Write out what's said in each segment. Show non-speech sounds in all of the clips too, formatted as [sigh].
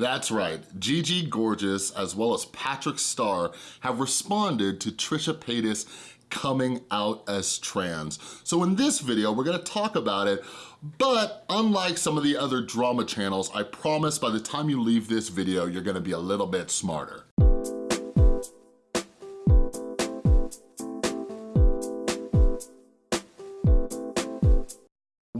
That's right, Gigi Gorgeous as well as Patrick Starr have responded to Trisha Paytas coming out as trans. So in this video, we're gonna talk about it, but unlike some of the other drama channels, I promise by the time you leave this video, you're gonna be a little bit smarter.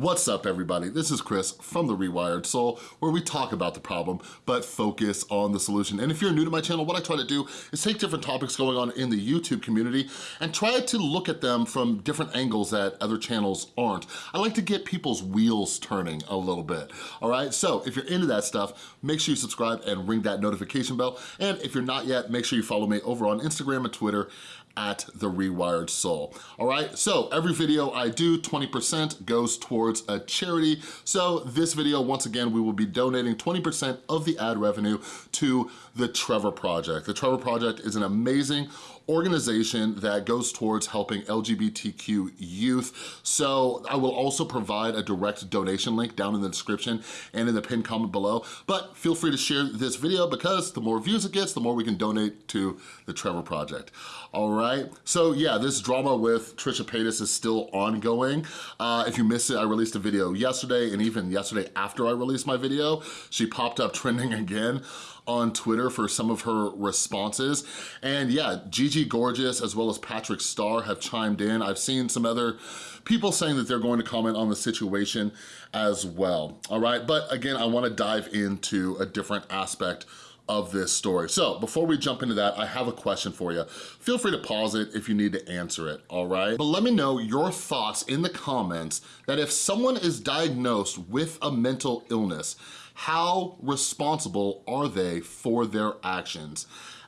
What's up everybody? This is Chris from The Rewired Soul where we talk about the problem but focus on the solution. And if you're new to my channel, what I try to do is take different topics going on in the YouTube community and try to look at them from different angles that other channels aren't. I like to get people's wheels turning a little bit, all right? So if you're into that stuff, make sure you subscribe and ring that notification bell. And if you're not yet, make sure you follow me over on Instagram and Twitter at The Rewired Soul. All right, so every video I do, 20% goes towards a charity. So this video, once again, we will be donating 20% of the ad revenue to the Trevor Project. The Trevor Project is an amazing organization that goes towards helping LGBTQ youth. So I will also provide a direct donation link down in the description and in the pinned comment below. But feel free to share this video because the more views it gets, the more we can donate to the Trevor Project. All right, so yeah, this drama with Trisha Paytas is still ongoing. Uh, if you missed it, I released a video yesterday and even yesterday after I released my video, she popped up [laughs] trending again on Twitter for some of her responses. And yeah, Gigi Gorgeous as well as Patrick Starr have chimed in. I've seen some other people saying that they're going to comment on the situation as well, all right? But again, I wanna dive into a different aspect of this story. So before we jump into that, I have a question for you. Feel free to pause it if you need to answer it, all right? But let me know your thoughts in the comments that if someone is diagnosed with a mental illness, how responsible are they for their actions?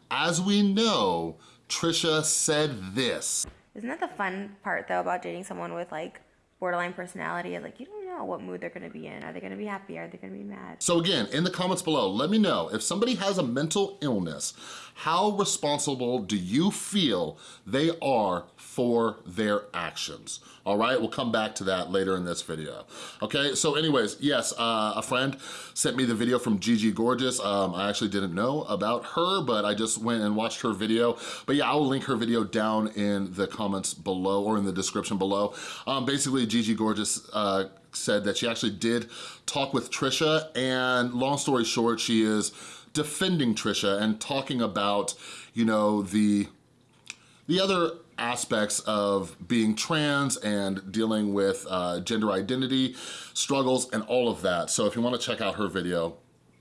As we know, Trisha said this. Isn't that the fun part though about dating someone with like borderline personality? Like you don't know what mood they're gonna be in. Are they gonna be happy? Are they gonna be mad? So again, in the comments below, let me know if somebody has a mental illness, how responsible do you feel they are for their actions? All right, we'll come back to that later in this video. Okay, so anyways, yes, uh, a friend sent me the video from Gigi Gorgeous. Um, I actually didn't know about her, but I just went and watched her video. But yeah, I'll link her video down in the comments below or in the description below. Um, basically, Gigi Gorgeous uh, said that she actually did talk with Trisha and long story short, she is defending Trisha and talking about, you know, the, the other aspects of being trans and dealing with uh, gender identity struggles and all of that. So if you wanna check out her video,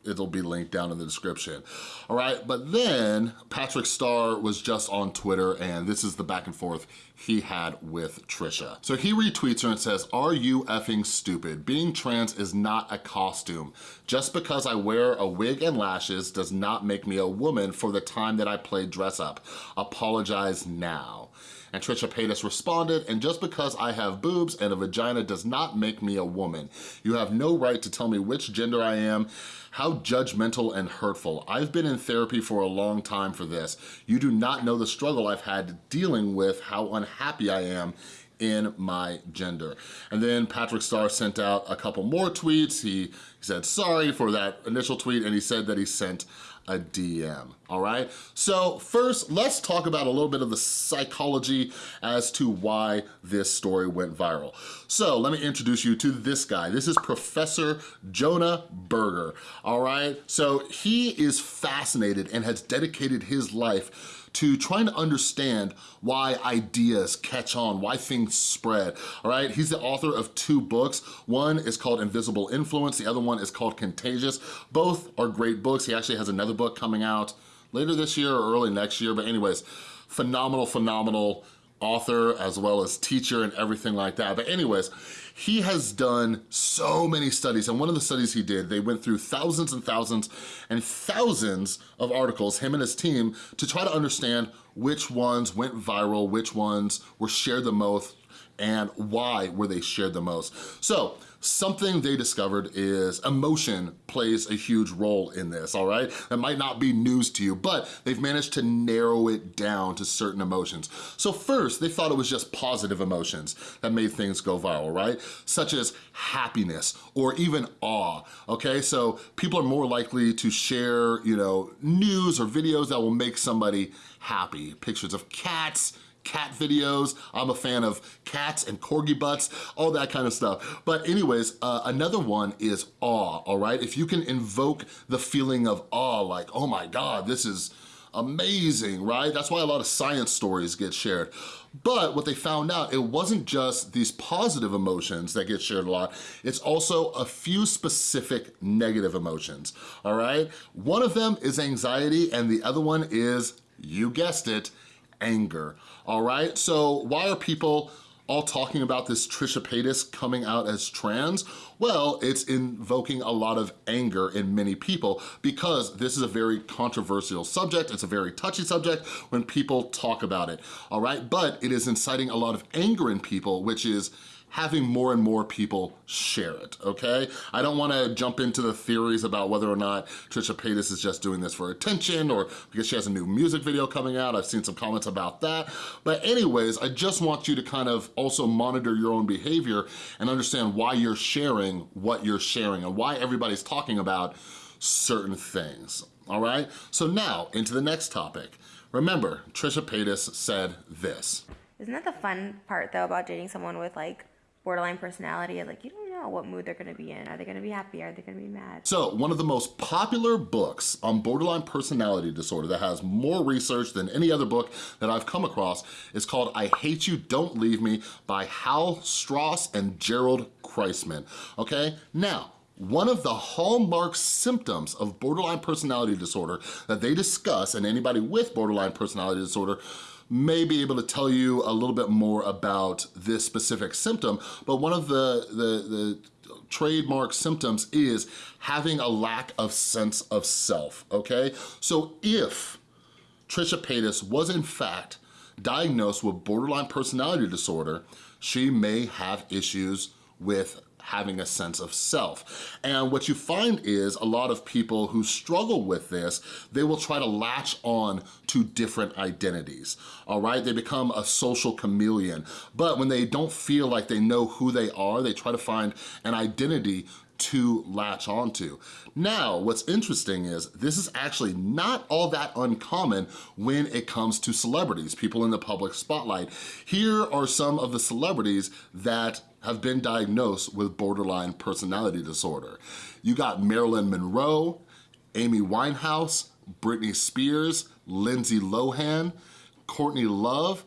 it'll be linked down in the description. All right, but then Patrick Starr was just on Twitter and this is the back and forth he had with Trisha. So he retweets her and says, are you effing stupid? Being trans is not a costume. Just because I wear a wig and lashes does not make me a woman for the time that I played dress up. Apologize now. And Trisha Paytas responded, and just because I have boobs and a vagina does not make me a woman. You have no right to tell me which gender I am, how judgmental and hurtful. I've been in therapy for a long time for this. You do not know the struggle I've had dealing with how unhappy I am in my gender. And then Patrick Starr sent out a couple more tweets. He, he said sorry for that initial tweet and he said that he sent a DM, all right? So first, let's talk about a little bit of the psychology as to why this story went viral. So let me introduce you to this guy. This is Professor Jonah Berger, all right? So he is fascinated and has dedicated his life to trying to understand why ideas catch on, why things spread, all right? He's the author of two books. One is called Invisible Influence, the other one is called Contagious. Both are great books. He actually has another book coming out later this year or early next year, but anyways, phenomenal, phenomenal author as well as teacher and everything like that. But anyways, he has done so many studies, and one of the studies he did, they went through thousands and thousands and thousands of articles, him and his team, to try to understand which ones went viral, which ones were shared the most, and why were they shared the most. So something they discovered is emotion plays a huge role in this, all right? That might not be news to you, but they've managed to narrow it down to certain emotions. So first, they thought it was just positive emotions that made things go viral, right? Such as happiness or even awe, okay? So people are more likely to share, you know, news or videos that will make somebody happy. Pictures of cats, cat videos. I'm a fan of cats and corgi butts, all that kind of stuff. But anyways, uh, another one is awe, all right? If you can invoke the feeling of awe, like, oh my God, this is amazing, right? That's why a lot of science stories get shared. But what they found out, it wasn't just these positive emotions that get shared a lot, it's also a few specific negative emotions, all right? One of them is anxiety and the other one is, you guessed it, anger, all right? So why are people all talking about this Trisha Paytas coming out as trans? Well, it's invoking a lot of anger in many people because this is a very controversial subject. It's a very touchy subject when people talk about it, all right? But it is inciting a lot of anger in people, which is having more and more people share it, okay? I don't wanna jump into the theories about whether or not Trisha Paytas is just doing this for attention or because she has a new music video coming out. I've seen some comments about that. But anyways, I just want you to kind of also monitor your own behavior and understand why you're sharing what you're sharing and why everybody's talking about certain things, all right? So now, into the next topic. Remember, Trisha Paytas said this. Isn't that the fun part though about dating someone with like borderline personality? Like you don't know what mood they're gonna be in. Are they gonna be happy? Are they gonna be mad? So one of the most popular books on borderline personality disorder that has more research than any other book that I've come across is called I Hate You, Don't Leave Me by Hal Straus and Jerold Kreisman, okay? Now, one of the hallmark symptoms of borderline personality disorder that they discuss, and anybody with borderline personality disorder may be able to tell you a little bit more about this specific symptom, but one of the, the, the trademark symptoms is having a lack of sense of self, okay? So if Trisha Paytas was in fact diagnosed with borderline personality disorder, she may have issues with having a sense of self. And what you find is a lot of people who struggle with this, they will try to latch on to different identities, all right? They become a social chameleon. But when they don't feel like they know who they are, they try to find an identity to latch onto. Now, what's interesting is this is actually not all that uncommon when it comes to celebrities, people in the public spotlight. Here are some of the celebrities that have been diagnosed with borderline personality disorder. You got Marilyn Monroe, Amy Winehouse, Britney Spears, Lindsay Lohan, Courtney Love,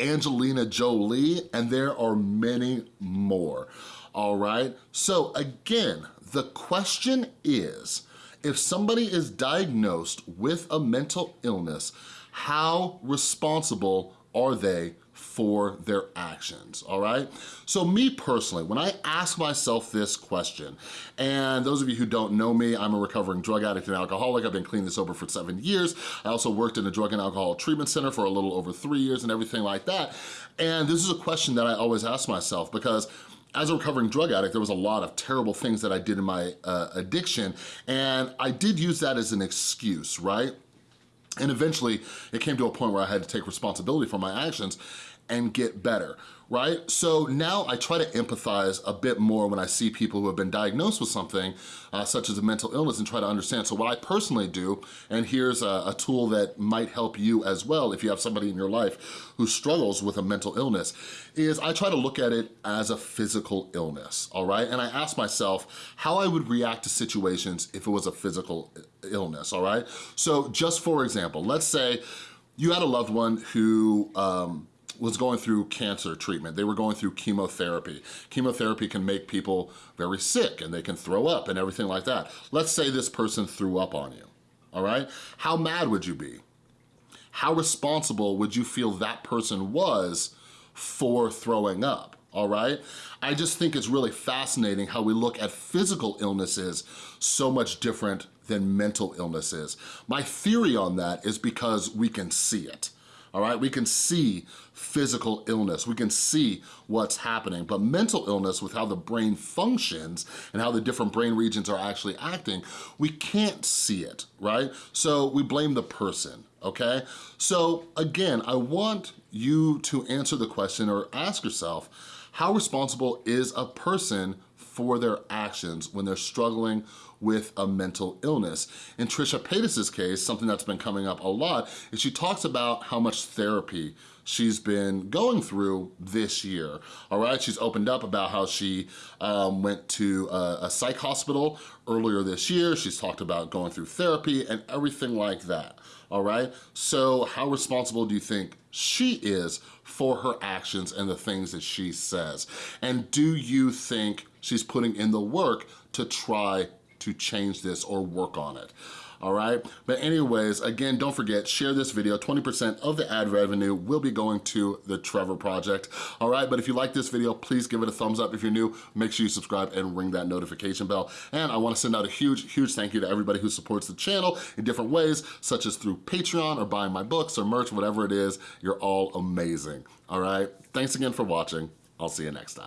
Angelina Jolie, and there are many more, all right? So again, the question is, if somebody is diagnosed with a mental illness, how responsible are they for their actions, all right? So me personally, when I ask myself this question, and those of you who don't know me, I'm a recovering drug addict and alcoholic. I've been clean and sober for seven years. I also worked in a drug and alcohol treatment center for a little over three years and everything like that. And this is a question that I always ask myself because as a recovering drug addict, there was a lot of terrible things that I did in my uh, addiction, and I did use that as an excuse, right? And eventually it came to a point where I had to take responsibility for my actions and get better, right? So now I try to empathize a bit more when I see people who have been diagnosed with something uh, such as a mental illness and try to understand. So what I personally do, and here's a, a tool that might help you as well if you have somebody in your life who struggles with a mental illness, is I try to look at it as a physical illness, all right? And I ask myself how I would react to situations if it was a physical illness, all right? So just for example, let's say you had a loved one who um, was going through cancer treatment. They were going through chemotherapy. Chemotherapy can make people very sick and they can throw up and everything like that. Let's say this person threw up on you, all right? How mad would you be? How responsible would you feel that person was for throwing up? all right? I just think it's really fascinating how we look at physical illnesses so much different than mental illnesses. My theory on that is because we can see it all right? We can see physical illness, we can see what's happening, but mental illness with how the brain functions and how the different brain regions are actually acting, we can't see it, right? So we blame the person, okay? So again, I want you to answer the question or ask yourself, how responsible is a person for their actions when they're struggling with a mental illness. In Trisha Paytas's case, something that's been coming up a lot is she talks about how much therapy she's been going through this year, all right? She's opened up about how she um, went to a, a psych hospital earlier this year. She's talked about going through therapy and everything like that, all right? So how responsible do you think she is for her actions and the things that she says? And do you think she's putting in the work to try to change this or work on it all right? But anyways, again, don't forget, share this video. 20% of the ad revenue will be going to the Trevor Project, all right? But if you like this video, please give it a thumbs up. If you're new, make sure you subscribe and ring that notification bell. And I wanna send out a huge, huge thank you to everybody who supports the channel in different ways, such as through Patreon or buying my books or merch, whatever it is. You're all amazing, all right? Thanks again for watching. I'll see you next time.